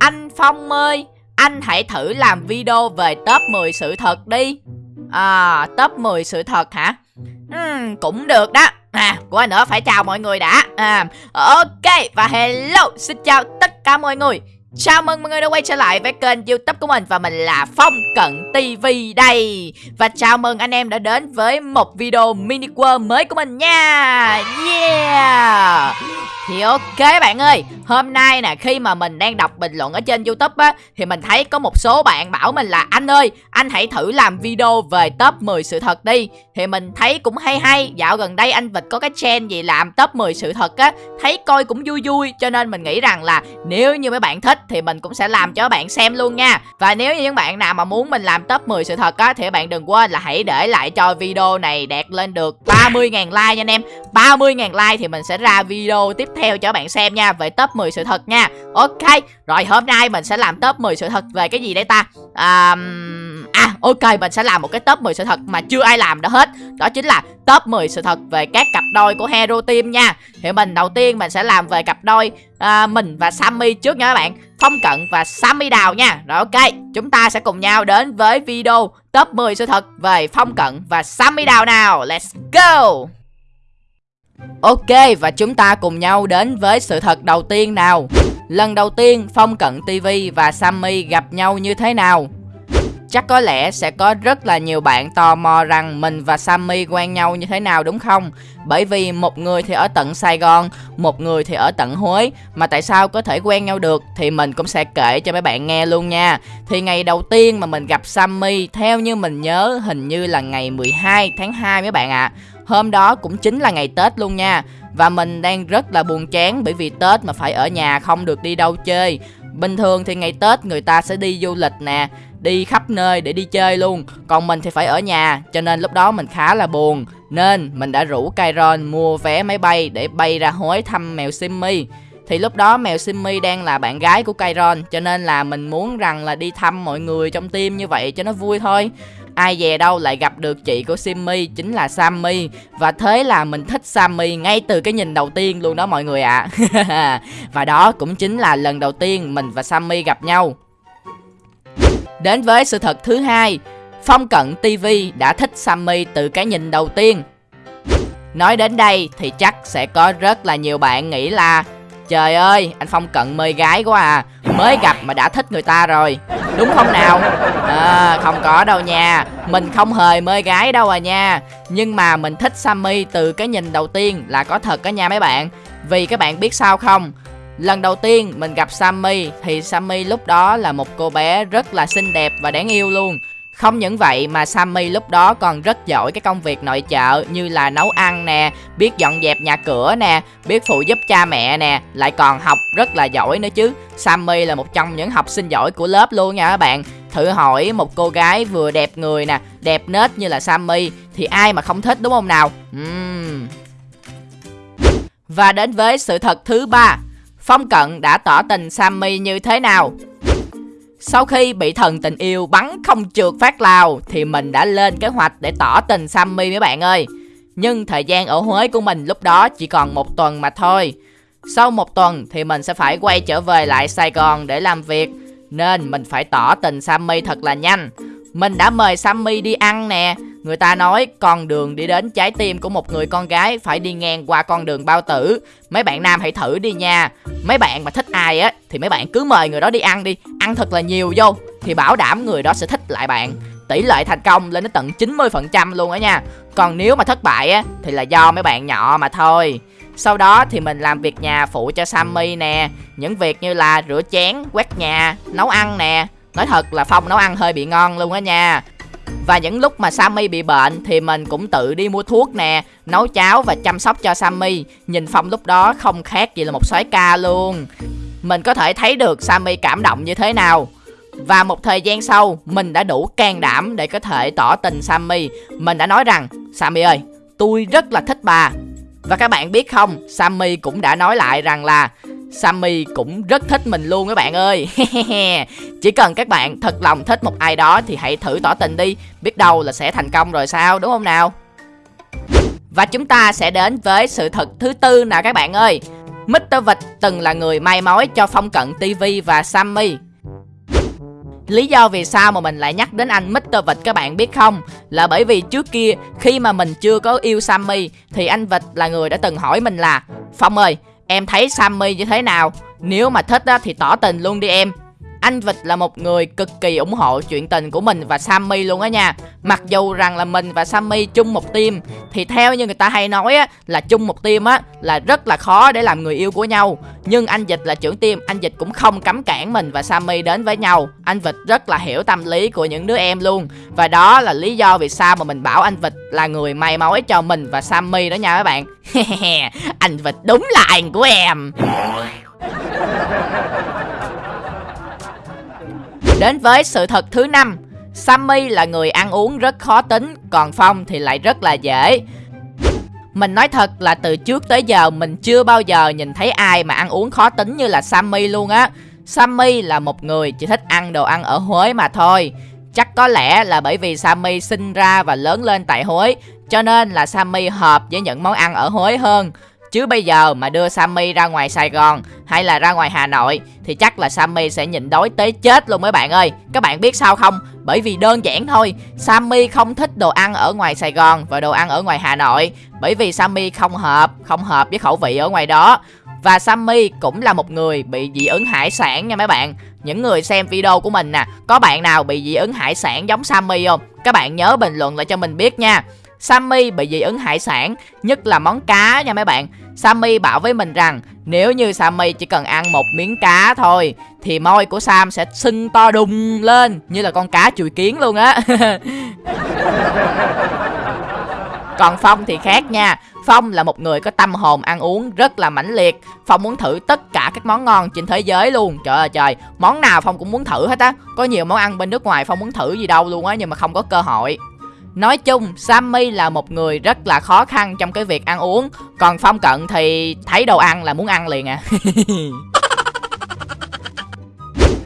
Anh Phong ơi Anh hãy thử làm video về top 10 sự thật đi. À top 10 sự thật hả? Uhm, Cũng được đó. À quên nữa phải chào mọi người đã. À, Ok và hello Xin chào tất cả mọi người. Chào mừng mọi người đã quay trở lại với kênh youtube của mình Và mình là Phong Cận TV đây Và chào mừng anh em đã đến với một video mini world mới của mình nha. Yeah. Thì ok bạn ơi, Hôm nay nè, khi mà mình đang đọc bình luận ở trên youtube á, Thì mình thấy có một số bạn bảo mình là, Anh ơi, anh hãy thử làm video về top 10 sự thật đi. Thì mình thấy cũng hay hay. Dạo gần đây anh Vịt có cái trend gì làm top 10 sự thật á, Thấy coi cũng vui vui. Cho nên mình nghĩ rằng là nếu như mấy bạn thích Thì mình cũng sẽ làm cho các bạn xem luôn nha. Và nếu như những bạn nào mà muốn mình làm top 10 sự thật á, Thì bạn đừng quên là hãy để lại cho video này đạt lên được 30.000 like nha anh em. 30.000 like thì mình sẽ ra video tiếp theo cho bạn xem nha, Về top 10 sự thật nha. Ok, Rồi hôm nay mình sẽ làm top 10 sự thật về cái gì đây ta? À... À ok mình sẽ làm một cái top 10 sự thật mà chưa ai làm đã hết. Đó chính là top 10 sự thật về các cặp đôi của Hero Team nha. Thì mình đầu tiên mình sẽ làm về cặp đôi à, Mình và Sammy trước nha các bạn. Phong Cận và Sammy Đào nha. Rồi ok Chúng ta sẽ cùng nhau đến với video top 10 sự thật về Phong Cận và Sammy Đào nào. Let's go! Ok và chúng ta cùng nhau đến với sự thật đầu tiên nào. Lần đầu tiên Phong Cận TV và Sammy gặp nhau như thế nào? Chắc có lẽ sẽ có rất là nhiều bạn tò mò rằng mình và Sammy quen nhau như thế nào đúng không? Bởi vì một người thì ở tận Sài Gòn, một người thì ở tận Huế Mà tại sao có thể quen nhau được thì mình cũng sẽ kể cho mấy bạn nghe luôn nha Thì ngày đầu tiên mà mình gặp Sammy theo như mình nhớ hình như là ngày 12 tháng 2 mấy bạn ạ à. Hôm đó cũng chính là ngày Tết luôn nha Và mình đang rất là buồn chán bởi vì Tết mà phải ở nhà không được đi đâu chơi Bình thường thì ngày Tết người ta sẽ đi du lịch nè, Đi khắp nơi để đi chơi luôn. Còn mình thì phải ở nhà, Cho nên lúc đó mình khá là buồn. Nên mình đã rủ Kyron mua vé máy bay Để bay ra hối thăm mèo Simmy thì lúc đó mèo Simmy đang là bạn gái của Kyron Cho nên là mình muốn rằng là đi thăm mọi người trong team như vậy cho nó vui thôi. Ai dè đâu lại gặp được chị của Simmy chính là Sammy. Và thế là mình thích Sammy ngay từ cái nhìn đầu tiên luôn đó mọi người ạ. À. Và đó cũng chính là lần đầu tiên mình và Sammy gặp nhau. Đến với sự thật thứ hai Phong Cận TV đã thích Sammy từ cái nhìn đầu tiên. Nói đến đây thì chắc sẽ có rất là nhiều bạn nghĩ là Trời ơi, anh Phong Cận mê gái quá à. Mới gặp mà đã thích người ta rồi. Đúng không nào? À, Không có đâu nha. Mình không hề mê gái đâu à nha. Nhưng mà mình thích Sammy từ cái nhìn đầu tiên là có thật đó nha mấy bạn. Vì các bạn biết sao không? Lần đầu tiên mình gặp Sammy thì Sammy lúc đó là một cô bé rất là xinh đẹp và đáng yêu luôn không những vậy mà Sammy lúc đó còn rất giỏi cái công việc nội trợ như là nấu ăn nè, biết dọn dẹp nhà cửa nè, biết phụ giúp cha mẹ nè, lại còn học rất là giỏi nữa chứ. Sammy là một trong những học sinh giỏi của lớp luôn nha các bạn. Thử hỏi một cô gái vừa đẹp người nè, đẹp nết như là Sammy thì ai mà không thích đúng không nào? Uhm. Và đến với sự thật thứ ba Phong Cận đã tỏ tình Sammy như thế nào? Sau khi bị thần tình yêu bắn không trượt phát lao Thì mình đã lên kế hoạch để tỏ tình Sammy mấy bạn ơi. Nhưng thời gian ở Huế của mình lúc đó chỉ còn một tuần mà thôi. Sau một tuần thì mình sẽ phải quay trở về lại Sài Gòn để làm việc, Nên mình phải tỏ tình Sammy thật là nhanh. Mình đã mời Sammy đi ăn nè. Người ta nói con đường đi đến trái tim của một người con gái phải đi ngang qua con đường bao tử. Mấy bạn nam hãy thử đi nha. Mấy bạn mà thích ai á thì mấy bạn cứ mời người đó đi ăn đi. Ăn thật là nhiều vô Thì bảo đảm người đó sẽ thích lại bạn. Tỷ lệ thành công lên đến tận 90% luôn á nha. Còn nếu mà thất bại á thì là do mấy bạn nhỏ mà thôi. Sau đó thì mình làm việc nhà phụ cho Sammy nè. Những việc như là rửa chén, quét nhà, nấu ăn nè. Nói thật là Phong nấu ăn hơi bị ngon luôn á nha và những lúc mà Sammy bị bệnh thì mình cũng tự đi mua thuốc nè, nấu cháo và chăm sóc cho Sammy. Nhìn Phong lúc đó không khác gì là một soái ca luôn. Mình có thể thấy được Sammy cảm động như thế nào. Và một thời gian sau, mình đã đủ can đảm để có thể tỏ tình Sammy. Mình đã nói rằng, Sammy ơi, tôi rất là thích bà. Và các bạn biết không, Sammy cũng đã nói lại rằng là Sammy cũng rất thích mình luôn các bạn ơi Chỉ cần các bạn thật lòng thích một ai đó thì hãy thử tỏ tình đi Biết đâu là sẽ thành công rồi sao đúng không nào Và chúng ta sẽ đến với sự thật thứ tư nào các bạn ơi Mr. Vịt từng là người may mối cho Phong Cận TV và Sammy. Lý do vì sao mà mình lại nhắc đến anh Mr. Vịt các bạn biết không? Là bởi vì trước kia khi mà mình chưa có yêu Sammy thì anh Vịt là người đã từng hỏi mình là Phong ơi, em thấy Sammy như thế nào? Nếu mà thích á, thì tỏ tình luôn đi em anh Vịt là một người cực kỳ ủng hộ chuyện tình của mình và Sammy luôn á nha. Mặc dù rằng là mình và Sammy chung một team, Thì theo như người ta hay nói á, Là chung một team á, Là rất là khó để làm người yêu của nhau. Nhưng anh Vịt là trưởng team, Anh Vịt cũng không cấm cản mình và Sammy đến với nhau. Anh Vịt rất là hiểu tâm lý của những đứa em luôn. Và đó là lý do vì sao mà mình bảo anh Vịt là người may mối cho mình và Sammy đó nha các bạn. Anh Vịt đúng là anh của em. Đến với sự thật thứ năm. Sammy là người ăn uống rất khó tính, Còn Phong thì lại rất là dễ. Mình nói thật là từ trước tới giờ Mình chưa bao giờ nhìn thấy ai mà ăn uống khó tính như là Sammy luôn á. Sammy là một người chỉ thích ăn đồ ăn ở Huế mà thôi. Chắc có lẽ là bởi vì Sammy sinh ra và lớn lên tại Huế, Cho nên là Sammy hợp với những món ăn ở Huế hơn. Chứ bây giờ mà đưa Sammy ra ngoài Sài Gòn hay là ra ngoài Hà Nội thì chắc là Sammy sẽ nhịn đói tới chết luôn mấy bạn ơi. Các bạn biết sao không? Bởi vì đơn giản thôi, Sammy không thích đồ ăn ở ngoài Sài Gòn và đồ ăn ở ngoài Hà Nội. Bởi vì Sammy không hợp, không hợp với khẩu vị ở ngoài đó. Và Sammy cũng là một người bị dị ứng hải sản nha mấy bạn Những người xem video của mình nè Có bạn nào bị dị ứng hải sản giống Sammy không? Các bạn nhớ bình luận lại cho mình biết nha Sammy bị dị ứng hải sản, nhất là món cá nha mấy bạn. Sammy bảo với mình rằng nếu như Sammy chỉ cần ăn một miếng cá thôi thì môi của Sam sẽ sưng to đùng lên như là con cá chùi kiến luôn á. Còn Phong thì khác nha. Phong là một người có tâm hồn ăn uống rất là mãnh liệt. Phong muốn thử tất cả các món ngon trên thế giới luôn. Trời ơi trời. Món nào Phong cũng muốn thử hết á. Có nhiều món ăn bên nước ngoài Phong muốn thử gì đâu luôn á Nhưng mà không có cơ hội. Nói chung, Sammy là một người rất là khó khăn trong cái việc ăn uống. Còn Phong Cận thì thấy đồ ăn là muốn ăn liền à.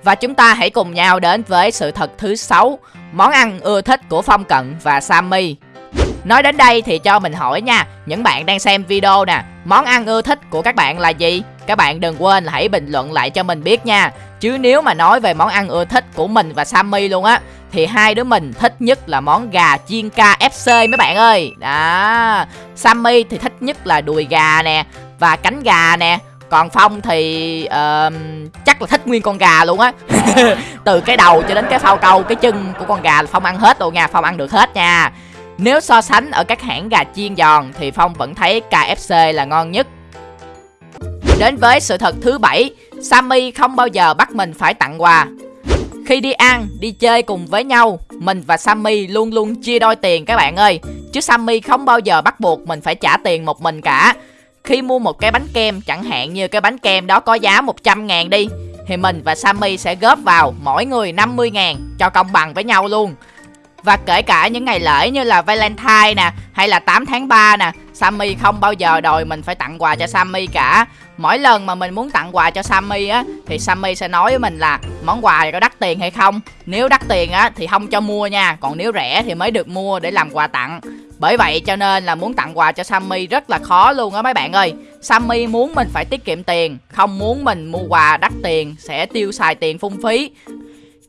Và chúng ta hãy cùng nhau đến với sự thật thứ sáu Món ăn ưa thích của Phong Cận và Sammy. Nói đến đây thì cho mình hỏi nha Những bạn đang xem video nè Món ăn ưa thích của các bạn là gì? Các bạn đừng quên là hãy bình luận lại cho mình biết nha. Chứ nếu mà nói về món ăn ưa thích của mình và Sammy luôn á thì hai đứa mình thích nhất là món gà chiên KFC mấy bạn ơi. Đó. Sammy thì thích nhất là đùi gà nè Và cánh gà nè. Còn phong thì uh, chắc là thích nguyên con gà luôn á. Từ cái đầu cho đến cái phao câu cái chân của con gà là phong ăn hết luôn nha phong ăn được hết nha. Nếu so sánh ở các hãng gà chiên giòn thì phong vẫn thấy kfc là ngon nhất. Đến với sự thật thứ bảy sammy không bao giờ bắt mình phải tặng quà khi đi ăn, đi chơi cùng với nhau Mình và Sammy luôn luôn chia đôi tiền các bạn ơi. Chứ Sammy không bao giờ bắt buộc mình phải trả tiền một mình cả. Khi mua một cái bánh kem chẳng hạn như cái bánh kem đó có giá 100 ngàn đi Thì mình và Sammy sẽ góp vào mỗi người 50 ngàn cho công bằng với nhau luôn. Và kể cả những ngày lễ như là Valentine nè hay là 8 tháng 3 nè Sammy không bao giờ đòi mình phải tặng quà cho Sammy cả. Mỗi lần mà mình muốn tặng quà cho Sammy á, Thì Sammy sẽ nói với mình là Món quà có đắt tiền hay không? Nếu đắt tiền á, thì không cho mua nha. Còn nếu rẻ thì mới được mua để làm quà tặng. Bởi vậy cho nên là muốn tặng quà cho Sammy rất là khó luôn á mấy bạn ơi. Sammy muốn mình phải tiết kiệm tiền, Không muốn mình mua quà đắt tiền Sẽ tiêu xài tiền phung phí.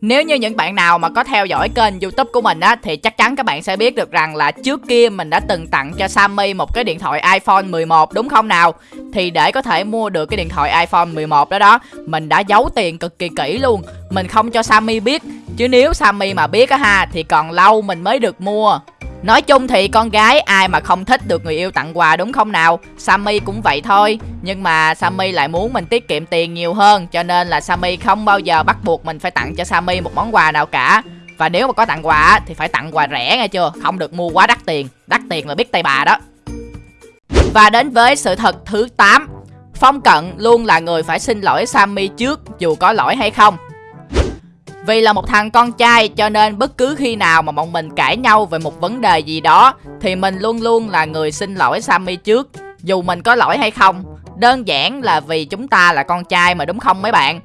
Nếu như những bạn nào mà có theo dõi kênh youtube của mình á, Thì chắc chắn các bạn sẽ biết được rằng là trước kia mình đã từng tặng cho Sammy một cái điện thoại iPhone 11 đúng không nào? Thì để có thể mua được cái điện thoại iPhone 11 đó đó, Mình đã giấu tiền cực kỳ kỹ luôn. Mình không cho Sammy biết. Chứ nếu Sammy mà biết á ha, Thì còn lâu mình mới được mua. Nói chung thì con gái ai mà không thích được người yêu tặng quà đúng không nào? Sammy cũng vậy thôi. Nhưng mà Sammy lại muốn mình tiết kiệm tiền nhiều hơn, Cho nên là Sammy không bao giờ bắt buộc mình phải tặng cho Sammy một món quà nào cả. Và nếu mà có tặng quà thì phải tặng quà rẻ nghe chưa? Không được mua quá đắt tiền. Đắt tiền là biết tay bà đó. Và đến với sự thật thứ 8 Phong Cận luôn là người phải xin lỗi Sammy trước, dù có lỗi hay không. Vì là một thằng con trai, cho nên bất cứ khi nào mà bọn mình cãi nhau về một vấn đề gì đó, Thì mình luôn luôn là người xin lỗi Sammy trước, Dù mình có lỗi hay không. Đơn giản là vì chúng ta là con trai mà, đúng không mấy bạn?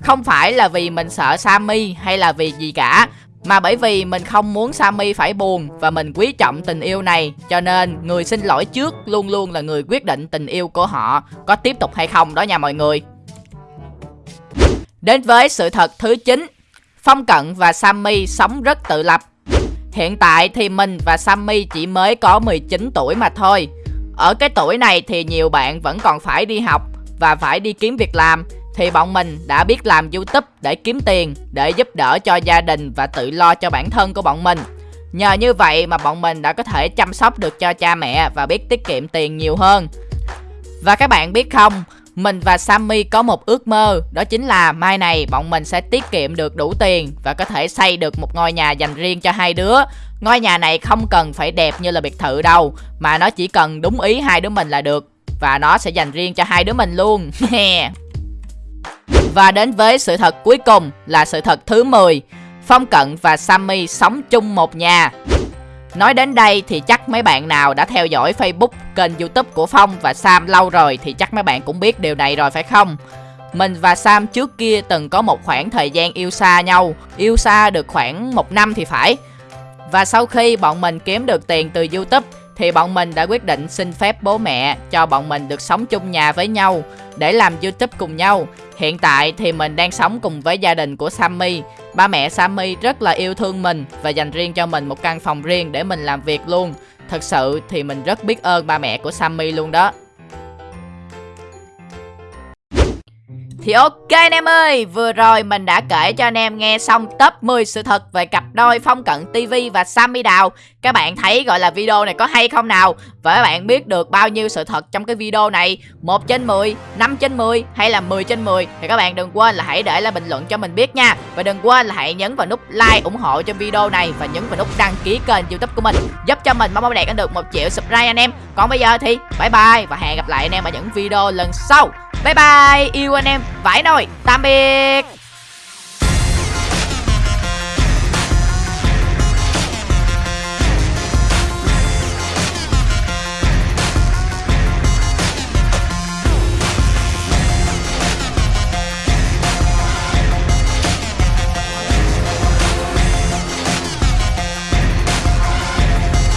Không phải là vì mình sợ Sammy hay là vì gì cả mà bởi vì mình không muốn Sammy phải buồn và mình quý trọng tình yêu này, Cho nên người xin lỗi trước luôn luôn là người quyết định tình yêu của họ, có tiếp tục hay không đó nha mọi người. Đến với sự thật thứ 9 Phong Cận và Sammy sống rất tự lập. Hiện tại thì mình và Sammy chỉ mới có 19 tuổi mà thôi. Ở cái tuổi này thì nhiều bạn vẫn còn phải đi học và phải đi kiếm việc làm thì bọn mình đã biết làm YouTube để kiếm tiền, để giúp đỡ cho gia đình và tự lo cho bản thân của bọn mình. Nhờ như vậy mà bọn mình đã có thể chăm sóc được cho cha mẹ và biết tiết kiệm tiền nhiều hơn. Và các bạn biết không, mình và Sammy có một ước mơ, đó chính là mai này bọn mình sẽ tiết kiệm được đủ tiền và có thể xây được một ngôi nhà dành riêng cho hai đứa. Ngôi nhà này không cần phải đẹp như là biệt thự đâu, mà nó chỉ cần đúng ý hai đứa mình là được. Và nó sẽ dành riêng cho hai đứa mình luôn. và đến với sự thật cuối cùng là sự thật thứ 10. Phong Cận và Sammy sống chung một nhà. Nói đến đây thì chắc mấy bạn nào đã theo dõi Facebook, kênh youtube của Phong và Sam lâu rồi thì chắc mấy bạn cũng biết điều này rồi phải không? Mình và Sam trước kia từng có một khoảng thời gian yêu xa nhau, yêu xa được khoảng một năm thì phải. Và sau khi bọn mình kiếm được tiền từ youtube thì bọn mình đã quyết định xin phép bố mẹ cho bọn mình được sống chung nhà với nhau, để làm YouTube cùng nhau. Hiện tại thì mình đang sống cùng với gia đình của Sammy. Ba mẹ Sammy rất là yêu thương mình và dành riêng cho mình một căn phòng riêng để mình làm việc luôn. Thật sự thì mình rất biết ơn ba mẹ của Sammy luôn đó. Thì ok anh em ơi, vừa rồi mình đã kể cho anh em nghe xong top 10 sự thật về cặp đôi Phong Cận TV và Sammy Đào. Các bạn thấy gọi là video này có hay không nào? Và các bạn biết được bao nhiêu sự thật trong cái video này? 1 trên 10, 5 trên 10 hay là 10 trên 10 Thì các bạn đừng quên là hãy để lại bình luận cho mình biết nha. Và đừng quên là hãy nhấn vào nút like ủng hộ cho video này Và nhấn vào nút đăng ký kênh youtube của mình Giúp cho mình mong đạt được 1 triệu subscribe anh em. Còn bây giờ thì bye bye và hẹn gặp lại anh em ở những video lần sau. Bye bye, yêu anh em, vãi nồi, tạm biệt.